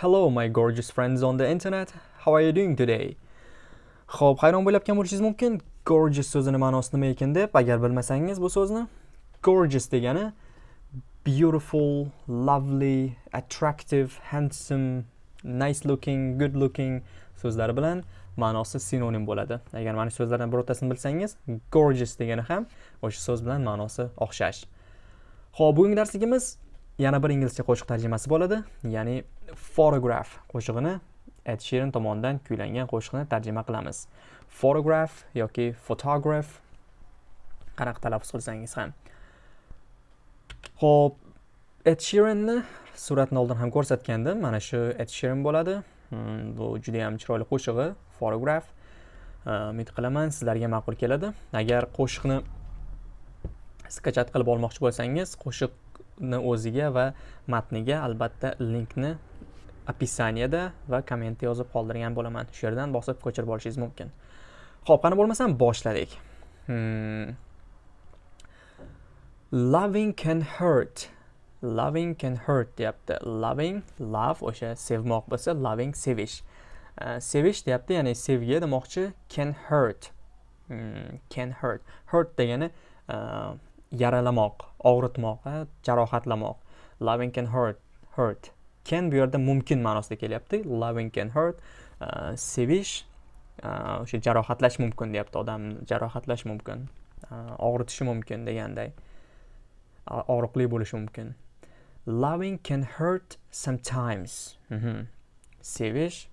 Hello my gorgeous friends on the internet. How are you doing today? Xo'p, hayron bo'layotgan bo'lishingiz mumkin. Gorgeous so'zini ma'nosi nima ekan deb, agar bilmasangiz bu so'zni, gorgeous degani beautiful, lovely, attractive, handsome, nice looking, good looking so'zlari bilan ma'nosi sinonim bo'ladi. Agar mana shu so'zlardan birortasini bilsangiz, gorgeous degani ham o'sha so'z bilan ma'nosi o'xshash. Xo'p, bugungi darsligimiz yana bir inglizcha qo'shiq tarjimasi bo'ladi ya'ni photograph qo'shig'ini ed sheeran tomonidan kuylangan qo'shiqni tarjima qilamiz. Photograph yoki photograph qanaqa talaffuz qilsangiz ham. Ho'p ed shirinni suratni oldin ham ko'rsatgandim mana shu ed sheeran bo'ladi. Hmm, bu judayam chiroyli qo'shig'i photograph. Umid qilaman sizlarga ma'qul keladi. Agar qo'shiqni skachat qilib olmoqchi bo'lsangiz qo'shiq o'ziga va matniga albatta linkni описаниеda va kommentda yozib qoldirgan bo'laman. Shu yerdan bosib ko'chirib olishingiz mumkin. Ho'p qani bo'lmasam boshladik. Hmm. loving can hurt. Loving can hurt deyapti. Loving love o'sha sevmoq bo'lsa loving sevish. Uh, sevish deyapti ya'ni sevgi demoqchi can hurt. Hmm, can hurt. Hurt degani uh, yaralamoq og'ritmoq jarohatlamoq. Loving can hurt hurt. Can bu yerda mumkin ma'nosida kelyapti. Loving can hurt uh, sevish uh, o'sha jarohatlash mumkin deyapti odamni jarohatlash mumkin e, og'ritishi mumkin deganday. Og'riqli bo'lishi mumkin. Loving can hurt sometimes. Mm -hmm. sevish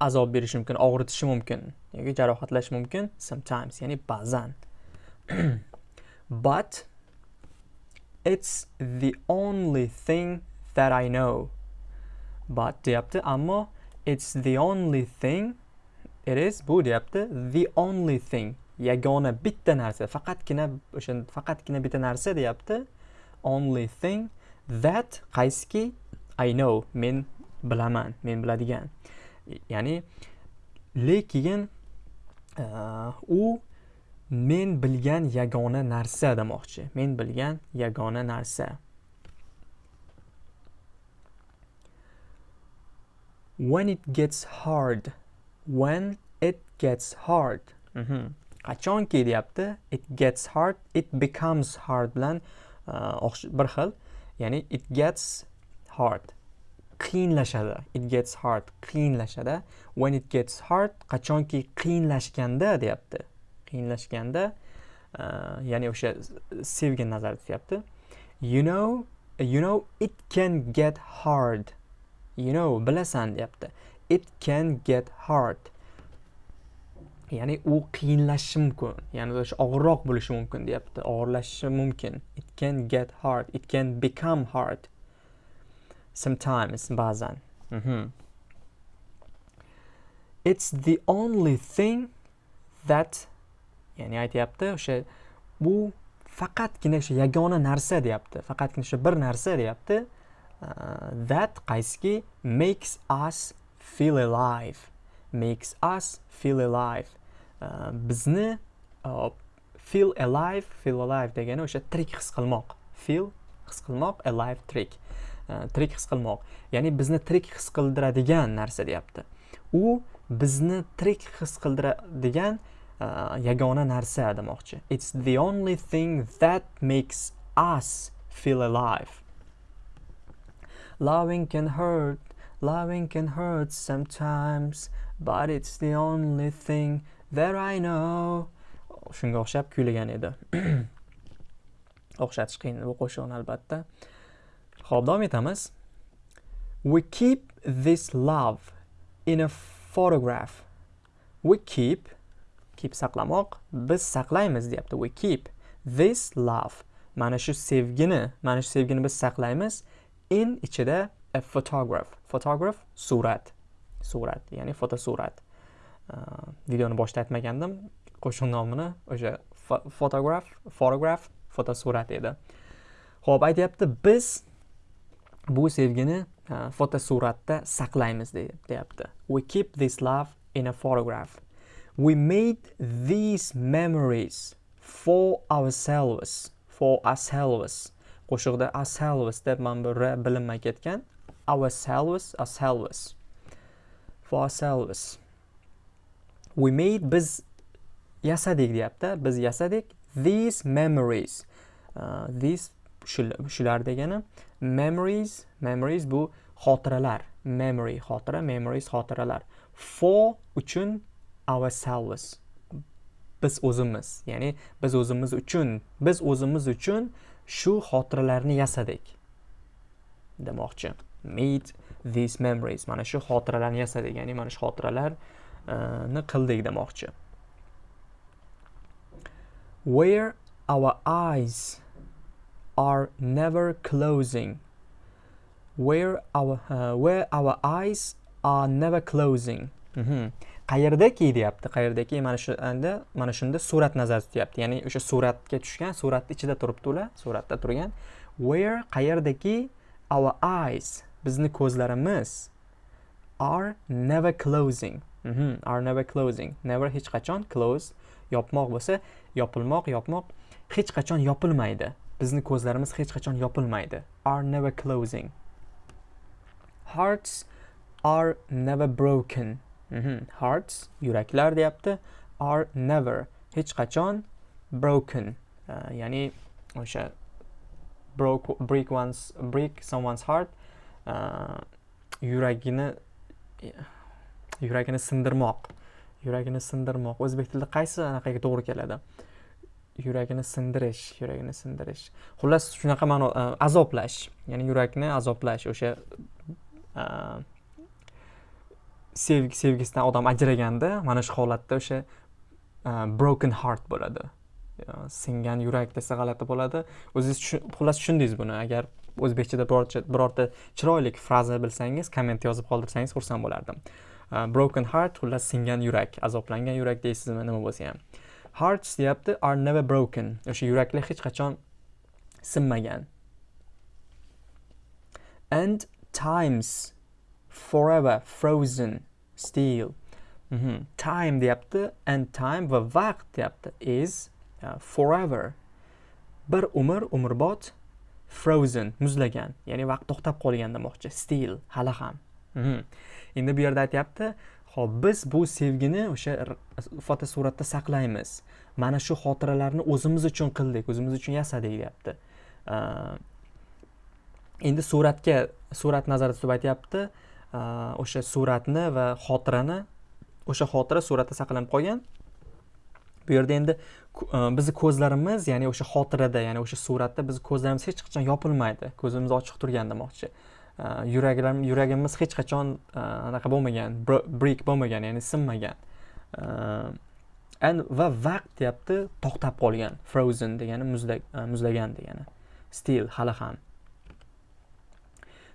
azob berishi mumkin og'ritishi mumkin yoki jarohatlash mumkin sometimes ya'ni ba'zan. but it's the only thing that I know. But deyapti ammo it's the only thing it is bu deyapti the only thing yagona bitta narsa faqatgina o'sha faqatgina bitta narsa deyapti only thing that qaysiki I know men bilaman men biladigan ya'ni lekin uh, u men bilgan yagona narsa demoqchi. Men bilgan yagona narsa. When it gets hard. When it gets hard. Mm -hmm. qachonki deyapti it gets hard. It becomes hard bilan uh, bir xil. Ya'ni it gets hard. Qiyinlashadi it gets hard. Qiyinlashadi when it gets hard qachonki qiyinlashganda deyapti. Qiyinlashganda e, ya'ni o'sha sevgi nazarda tutyapti. You know you know it can get hard. You know bilasan deyapti. It can get hard. Ya'ni u qiyinlashishi mumkin. Ya'ni o'sha og'irroq bo'lishi mumkin deyapti. Og'irlashishi mumkin. It can get hard. It can become hard. Sometimes ba'zan. Mm -hmm. it's the only thing that ya'ni aytyapti o'sha bu faqatgina o'sha yagona narsa deyapti faqatgina o'sha bir narsa deyapti. Uh, that qaysiki makes us feel alive. Makes us feel alive. Uh, bizni uh, feel alive feel alive degani o'sha tirik his qilmoq. Feel his qilmoq alive tirik uh, tirik his qilmoq. Ya'ni bizni tirik his qildiradigan narsa deyapti. U bizni tirik his qildiradigan Uh, yagona narsa demoqchi it's the only thing that makes us feel alive. Loving can hurt loving can hurt sometimes but it's the only thing that I know. Shunga o'xshab kuylagan edi. O'xshatish qiyin bu qo'shiqni albatta. Ho'p davom etamiz. We keep this love in a photograph. We keep keep saqlamoq biz saqlaymiz deyapti. We keep this love. Mana shu sevgini mana shu sevgini biz saqlaymiz. In ichida a photograph. Photograph surat. Surat ya'ni fotosurat. Uh, videoni boshida aytmagandim. Qo'shiq nomini o'sha fotograf photograph fotosurat edi. Ho'p aytyapti biz bu sevgini uh, fotosuratda saqlaymiz deyapti. We keep this love in a photograph. We made these memories for ourselves for ourselves. Qo'shiqda ourselves deb mana bu r bilinmay ketgan. Ourselves ourselves. For ourselves. We made biz yasadik deyapti. Biz yasadik these memories. Uh, these shular degani memories. Memories bu xotiralar. Memory xotira memories xotiralar. For uchun ourselves. Biz o'zimiz ya'ni biz o'zimiz uchun biz o'zimiz uchun shu xotiralarni yasadik. Demoqchi. Made these memories. Mana shu xotiralarni yasadik ya'ni mana shu xotiralarni qildik demoqchi. Where our eyes are never closing. Where our uh, where our eyes are never closing. Mm -hmm. Qayerdaki deyapti? Qayerdaki mana shu endi mana shunda surat nazarda tutyapti. Ya'ni o'sha suratga tushgan suratni ichida turibdi ular suratda turgan. Where qayerdaki our eyes bizni ko'zlarimiz are never closing. Mm -hmm. are never closing. Never hech qachon close yopmoq bo'lsa yopilmoq yopmoq hech qachon yopilmaydi. Bizni ko'zlarimiz hech qachon yopilmaydi. Are never closing. Hearts are never broken. Mhm. hearts yuraklar deyapti are never hech qachon broken. Uh, ya'ni o'sha broke break one's break someone's heart uh, yuragini yuragini sindirmoq. Yuragini sindirmoq. O'zbek tilida qaysi anaqaga to'g'ri keladi? Yuragini sindirish yuragini sindirish. Xullas shunaqa ma'no e, uh, azoblash ya'ni yurakni azoblash o'sha uh, sevgi sevgisidan odam ajraganda mana shu holatda o'sha e, broken heart bo'ladi. Singan yurak desa g'alati bo'ladi. O'zingiz xullas tushundingiz buni. Agar o'zbekchada birorta chiroyli fraza bilsangiz komment yozib qoldirsangiz xursand bo'lardim. E, broken heart xullas singan yurak azoblangan yurak deysizmi? Nima bo'lsa ham. Hearts deyapti are never broken. O'sha yuraklar hech qachon sinmagan. And times forever frozen still mm -hmm. time deyapti and time va vaqt deyapti is uh, forever. Bir umr umrbod frozen muzlagan. Ya'ni vaqt to'xtab qolgan demoqchi still hali ham. Mm -hmm. endi bu yerda aytyapti ho'p biz bu sevgini o'sha fotosuratda saqlaymiz. Mana shu xotiralarni o'zimiz uchun qildik o'zimiz uchun yasadik deyapti. Uh, endi suratga surat nazarda tutib aytyapti Э, o'sha suratni va xotirani o'sha xotira suratda saqlanib qolgan. Bu yerda endi e, bizni ko'zlarimiz ya'ni o'sha xotirada ya'ni o'sha suratda bizni ko'zlarimiz hech qachon yopilmaydi. Ko'zimiz ochiq turgan demoqchi. E, Yuraklar yuragimiz hech qachon e, anaqa bo'lmagan break bo'lmagan ya'ni sinmagan. Va vaqt deyapti to'xtab qolgan. Frozen degani muzlagan degani. Still hali ham.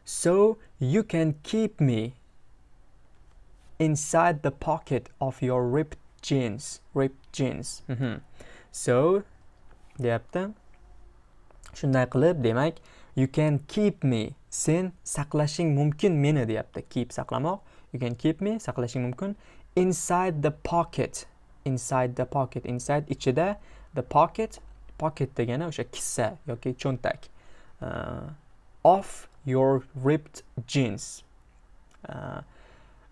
So you can keep me inside the pocket of your ripped jeans ripped jeans. Mm -hmm. so deyapti. Shunday qilib demak you can keep me. Sen saqlashing mumkin meni deyapti. Keep saqlamoq. You can keep me saqlashing mumkin inside the pocket. Inside the pocket. Inside ichida the pocket. Pocket degani o'sha kissa yoki cho'ntak uh, of your ripped jeans. Uh,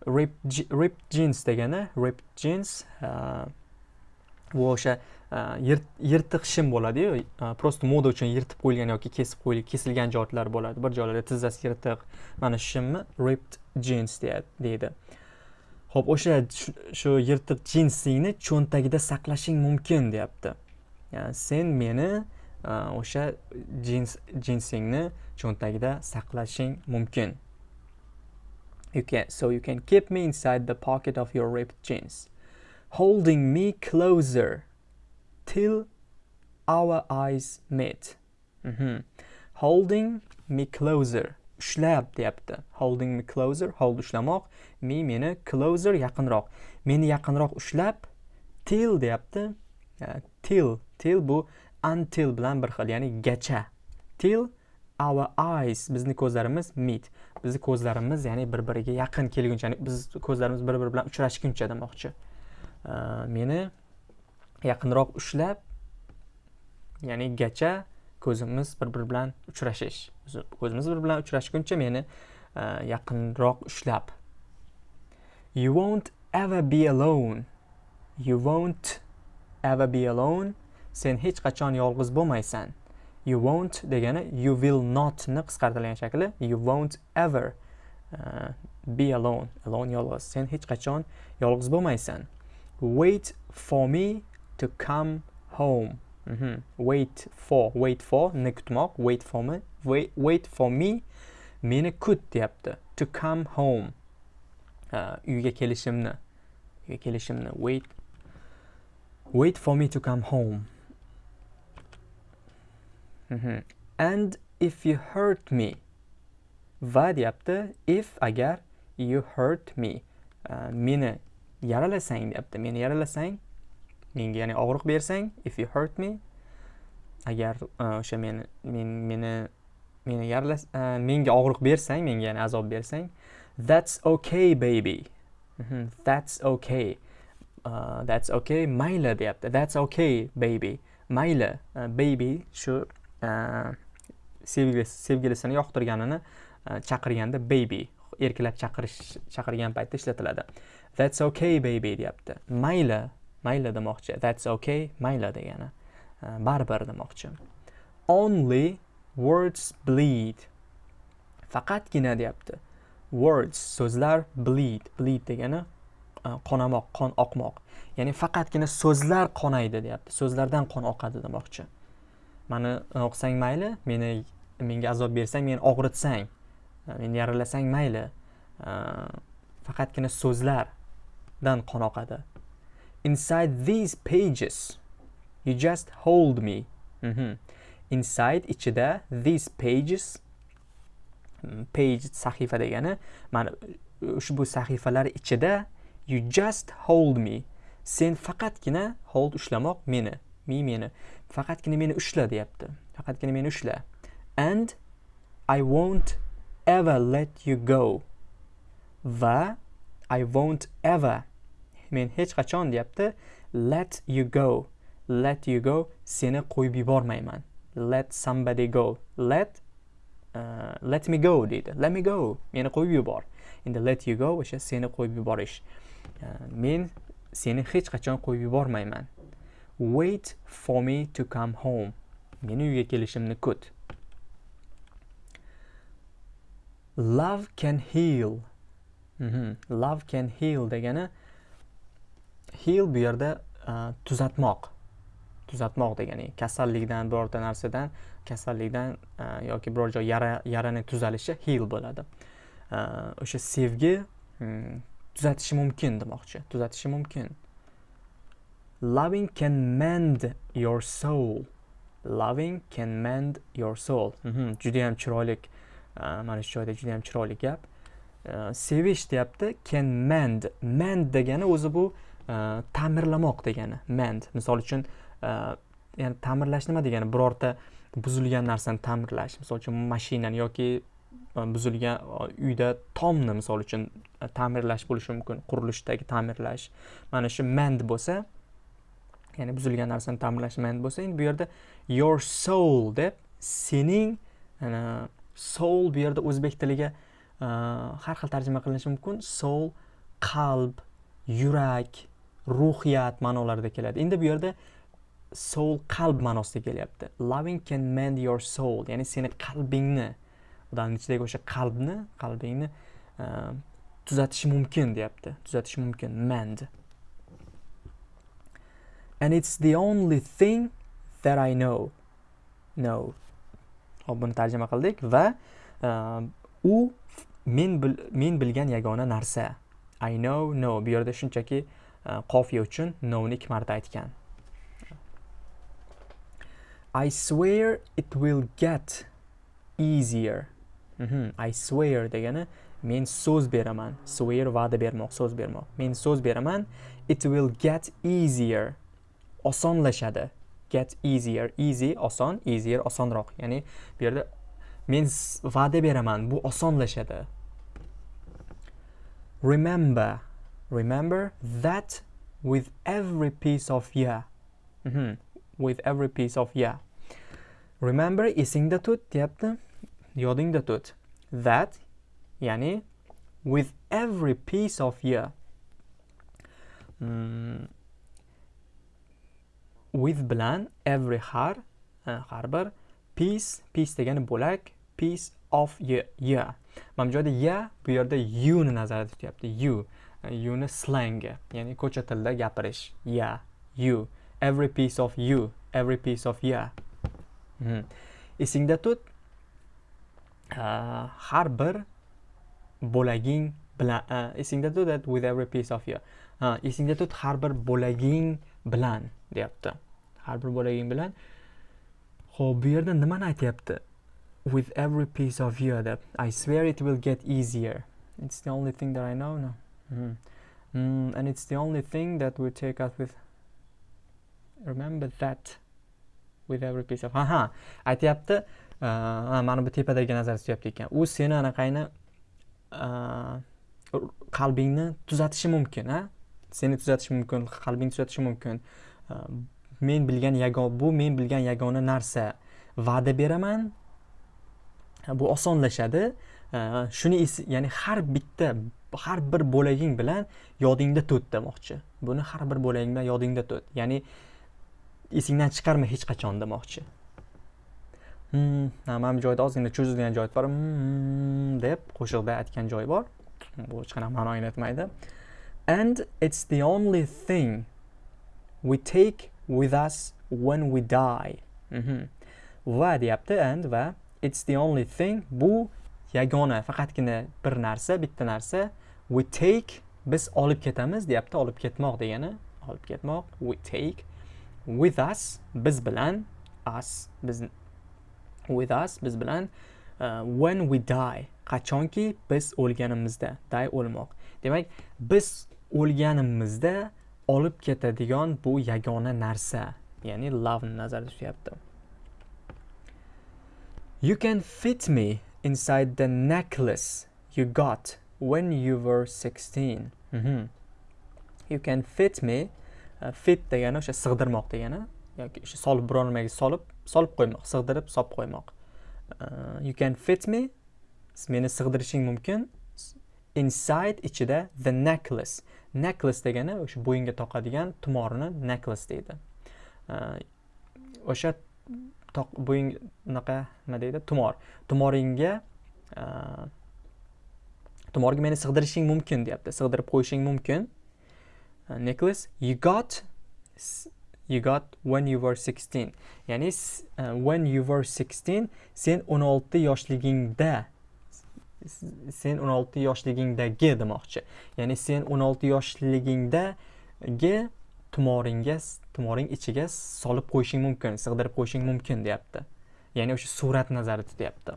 ripped, ripped jeans degani ripped jeans uh, bu o'sha uh, yirtiq shim bo'ladiyu uh, просто moda uchun yirtib qo'yilgan yoki kesib qo'yilgan kesilgan joylar bo'ladi. Bir joylarda tizzasi yirtiq mana shu shimni ripped jeans deydi. Ho'p o'sha shu yirtiq jinsingni cho'ntagida saqlashing mumkin deyapti. Sen meni Э, o'sha jins jinsingni cho'ntagida saqlashing mumkin you can so you can keep me inside the pocket of your ripped jeans holding me closer till our eyes met. Mm -hmm. Holding me closer. Ushlab deyapti. Holding me closer, hold ushlamoq, me meni closer yaqinroq. Meni yaqinroq ushlab till deyapti. Uh, till, till bu until bilan bir xil, ya'ni gacha. Till our eyes bizni ko'zlarimiz meet. Bizni ko'zlarimiz ya'ni bir-biriga yaqin kelguncha, ya'ni biz ko'zlarimiz bir-biri bilan uchrashguncha demoqchi. Meni yaqinroq ushlab ya'ni gacha ko'zimiz bir biri bilan uchrashish ko'zimiz bir bilan uchrashguncha meni e, yaqinroq ushlab you won't ever be alone you won't ever be alone sen hech qachon yolg'iz bo'lmaysan. You won't degani you will not ni qisqartirilgan shakli you won't ever uh, be alone alone yolg'iz. Sen hech qachon yolg'iz bo'lmaysan. Wait for me to come home. Mm -hmm. wait for wait for ni kutmoq wait for me wait, wait for me meni kut deyapti. To come home. Uh, uyga kelishimni uyga kelishimni. Wait wait for me to come home. Mm -hmm. and if you hurt me va deyapti if agar you hurt me. Uh, meni yaralasang deyapti meni yaralasang menga ya'ni og'riq bersang if you hurt me agar e, o'sha uh, meni men meni meni yaralas uh, menga og'riq bersang menga ya'ni azob bersang that's okay baby. Mm -hmm. that's okay. Uh, that's okay. Mayli deyapti. That's okay baby. Mayli. Uh, baby shu E, sevgilisi sevgilisini yoqtirganini e, chaqirganda baby erkilab chaqirish chaqirgan paytda ishlatiladi. That's okay baby deyapti. Mayli mayli demoqchi. That's okay mayli degani. E, baribir demoqchi. Only words bleed. Faqatgina deyapti. Words so'zlar bleed. Bleed degani qonamoq qon oqmoq. Ya'ni faqatgina so'zlar qonaydi deyapti. So'zlardan qon oqadi demoqchi. Mani e, o'qisang mayli meni menga azob bersang meni og'ritsang e, meni yaralasang mayli. E, faqatgina so'zlardan qon oqadi inside these pages you just hold me. Mm -hmm. inside ichida these pages page sahifa degani mana ushbu sahifalar ichida you just hold me. Sen faqatgina hold ushlamoq meni. Me meni? Faqatgina meni ushla deyapti. Faqatgina meni ushla. And i won't ever let you go. Va i won't ever. Men hech qachon deyapti. Let you go. Let you go. Seni qo'yib yubormayman. Let somebody go. Let uh, let me go deydi. Let me go. Meni qo'yib yubor. Endi let you go o'sha seni qo'yib yuborish. Uh, men seni hech qachon qo'yib yubormayman. Wait for me to come home. Meni uyga kelishimni kut. Love can heal. Mm -hmm. love can heal degani heal bu yerda uh, tuzatmoq. Tuzatmoq degani kasallikdan birorta narsadan kasallikdan uh, yoki biror joy yara yarani tuzalishi heal bo'ladi. Uh, o'sha sevgi um, tuzatishi mumkin demoqchi tuzatishi mumkin. Loving can mend your soul. Loving can mend your soul. Mm juda ham chiroyli uh, mana shu joyda juda ham chiroyli gap. Uh, sevish deyapti can mend. Mend degani o'zi bu uh, ta'mirlamoq degani. Mend. Misol uchun ya'ni ta'mirlash nima degani. Birorta buzilgan narsani ta'mirlash. Misol uchun mashinani yoki buzilgan uyda tomni misol uchun ta'mirlash bo'lishi mumkin. Qurilishdagi ta'mirlash. Mana shu mend bo'lsa ya'ni buzilgan narsani ta'mirlash man bo'lsa endi bu yerda your soul deb sening soul bu yerda o'zbek tiliga e, har xil tarjima qilinishi mumkin. Soul qalb yurak ruhiyat ma'nolarida keladi. Endi bu yerda soul qalb ma'nosida kelyapti. Loving can mend your soul ya'ni seni qalbingni odamni ichidagi o'sha qalbni qalbingni e, tuzatishi mumkin deyapti. Tuzatishi mumkin mend. It's the only thing that I know. No. hop buni tarjima qildik va e, u men bil, men bilgan yagona narsa. I know no. Bu yerda shunchaki e, qofiya uchun no ni ikki marta aytgan. I swear it will get easier. Mm -hmm. I swear degani men so'z beraman. Swear va'da bermoq so'z bermoq. Men so'z beraman. It will get easier. Osonlashadi. Get easier. Easy oson easier osonroq. Ya'ni bu yerda men va'da beraman bu osonlashadi. Remember remember that with every piece of year mm -hmm. with every piece of year remember esingda tut deyapti. Yodingda tut. That ya'ni with every piece of year mm, with bilan every har har bir piece piece degani bo'lak piece of year mana bu joyda ya bu yerda you ni nazarda tutyapti you. You ni slangi ya'ni ko'cha tilida gapirish ya you. Every piece of you every piece of ya. Hmm. esingda tut har bir bo'laging bilan esingda tut that with every piece of you esingda tut har bir bo'laging bilan deyapti. Har bir bo'laging bilan ho'p bu yerda nimani aytyapti? With every piece of you deb. I swear it will get easier. It's the only thing that i know no mm. Mm-hmm. Mm, and it's the only thing that will take us with remember that with every piece of aha aytyapti. Uh, Mana bu tepadagi nazar tutyapti ekan. U seni anaqangni uh, qalbingni tuzatishi mumkin a seni tuzatishi mumkin qalbingni tuzatishi mumkin. Uh, men bilgan yagona bu men bilgan yagona narsa. Va'da beraman. Bu osonlashadi. Shuni ya'ni har bitta har bir bo'laging bilan yodingda tut demoqchi. Buni har bir bo'laging bilan yodingda tut ya'ni esingdan chiqarma hech qachon demoqchi. Hmm, mana bu joyda ozgina cho'zilgan joyi bor. Hmm, deb qo'shiqda aytgan joyi bor. Bu hech qanaqa ma'no anglatmaydi and it's the only thing we take with us when we die. Mm -hmm. va deyapti and va it's the only thing bu yagona faqatgina bir narsa bitta narsa. We take biz olib ketamiz deyapti olib ketmoq degani olib ketmoq. We take with us biz bilan us biz with us biz bilan uh, when we die. Qachonki biz o'lganimizda die o'lmoq. Demak biz o'lganimizda olib ketadigan bu yagona narsa ya'ni love nazarda tutyapti. You can fit me inside the necklace you got when you were 16 mm -hmm. you can fit me uh, fit degani o'sha sig'dirmoq degani yoki o'sha solib biror nimaga solib solib qo'ymoq sig'dirib solib qo'ymoq. Uh, you can fit me meni sig'dirishing mumkin inside ichida the necklace. Necklace degani o'sha bo'yinga toqadigan tumorni necklace deydi. O'sha bo'ying unaqa nima deydi? Tumor. Tumoringga tumorga meni sig'dirishing mumkin deyapti. Sig'dirib qo'yishing mumkin. Necklace you got you got when you were 16 ya'ni uh, when you were 16 sen 16 yoshligingda sen 16 yoshligingdagi demoqchi. Ya'ni sen 16 yoshligingdagi tumoringga tumoring ichiga solib qo'yishing mumkin sig'dirib qo'yishing mumkin deyapti. Ya'ni o'sha surat nazarda tutyapti.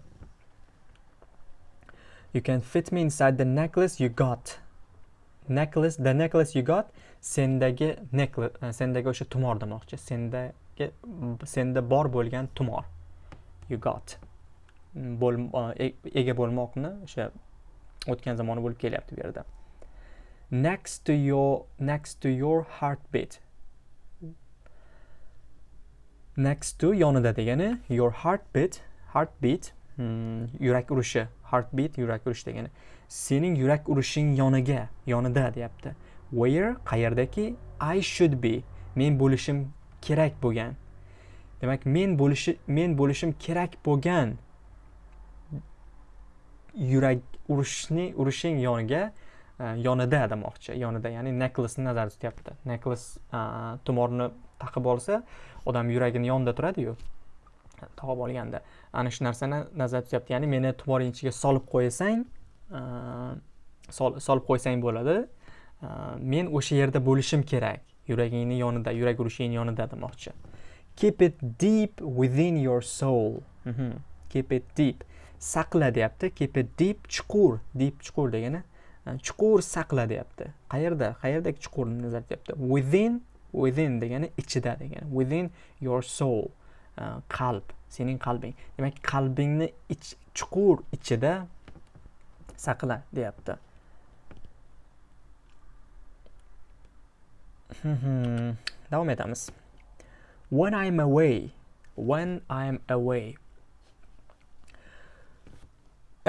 You can fit me inside the necklace you got. Necklace the necklace you got sendagi necklace sendagi o'sha tumor demoqchi. Sendagi senda bor bo'lgan tumor you got. E, ega bo'lmoqni o'sha o'tgan zamoni bo'lib kelyapti bu yerda. Next to your next to your heartbeat. Next to yonida degani your heartbeat heartbeat hmm, yurak urishi heartbeat yurak urishi degani. Sening yurak urishing yoniga yonida deyapti. Where qayerdaki? I should be. Men bo'lishim kerak bo'lgan. Demak men bo'lishi men bo'lishim kerak bo'lgan yurak urushni urishing yoniga e, yonida demoqchi yonida ya'ni necklace'ni nazarda tutyapti. Necklace e, tumorni taqib olsa odam yuragini yonida turadiyu e, tog'ib olganda. Ana shu narsani nazarda tutyapti. Ya'ni meni tumoring ichiga solib qo'ysang solib qo'ysang bo'ladi. Men o'sha yerda bo'lishim kerak. Yuragingni yonida yurak urishingni yonida demoqchi keep it deep within your soul. Mm -hmm. keep it deep. Saqla deyapti keep it deep chuqur deep chuqur degani e, chuqur saqla deyapti qayerda? Qayerdagi chuqurni nazaryapti within within degani ichida degani. Within your soul e, qalb sening qalbing. Demak qalbingni ich chuqur ichida saqla deyapti davom etamiz. When i'm away when i'm away.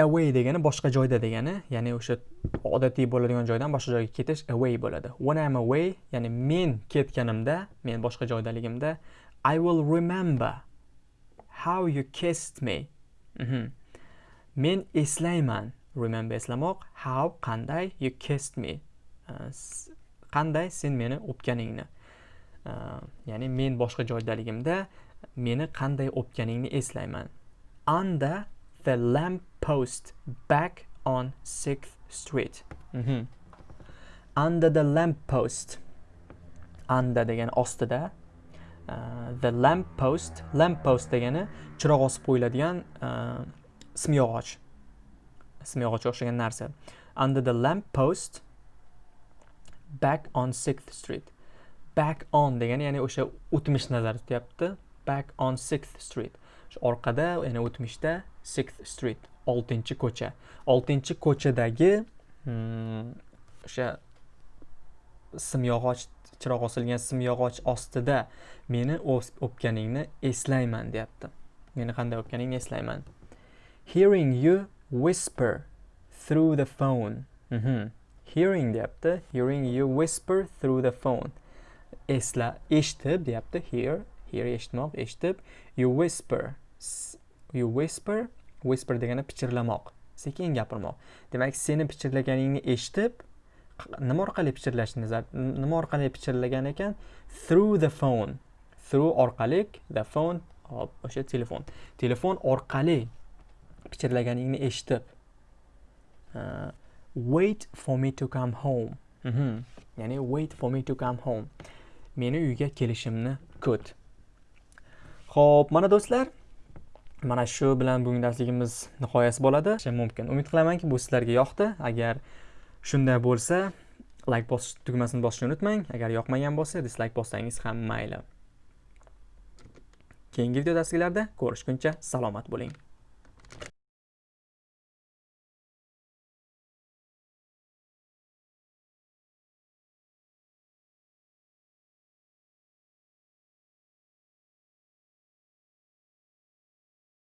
Away degani boshqa joyda degani ya'ni o'sha odatiy bo'ladigan joydan boshqa joyga ketish away bo'ladi. When I'm away ya'ni men ketganimda men boshqa joydaligimda I will remember how you kissed me. Mhm. men eslayman. Remember eslamoq how qanday you kissed me. Uh, qanday sen meni o'pganingni. Uh, ya'ni men boshqa joydaligimda meni qanday o'pganingni eslayman. Anda the lamp post back on 6th street. Mhm. under the lamp post under degani ostida uh, the lamp post lamp post degani chiroq osib qo'yiladigan uh, simyog'och simyog'ochga o'xshagan narsa. Under the lamp post back on 6th street. Back on degani ya'ni o'sha o'tmish nazarda tutyapti. Back on 6th street orqada ya'ni o'tmishda sixth street oltinchi ko'cha. Oltinchi ko'chadagi hmm, o'sha simyog'och chiroq osilgan simyog'och ostida meni o'pganingni eslayman deyapti. Meni qanday o'pganingni eslayman. Hearing you whisper through the phone. Mm -hmm. hearing deyapti. Hearing you whisper through the phone. Esla eshitib deyapti hear hear eshitmoq eshitib. You whisper. You whisper. Whisper degani pichirlamoq. Sekin gapirmoq. Demak seni pichirlaganingni eshitib nima orqali pichirlashni nima orqali pichirlagan ekan? Through the phone. Through orqali the phone hop o'sha telefon. Telefon orqali pichirlaganingni eshitib. Uh, wait for me to come home. Mhm. ya'ni wait for me to come home. Meni uyga kelishimni kut. Ho'p mana do'stlar mana shu bilan bugungi darsligimiz nihoyasi bo'ladi. Mumkin. Umid qilamanki bu sizlarga yoqdi. Agar shunday bo'lsa like bosish tugmasini bosishni unutmang. Agar yoqmagan bo'lsa dislayk bossangiz ham mayli. Keyingi video darsliklarda ko'rishguncha salomat bo'ling.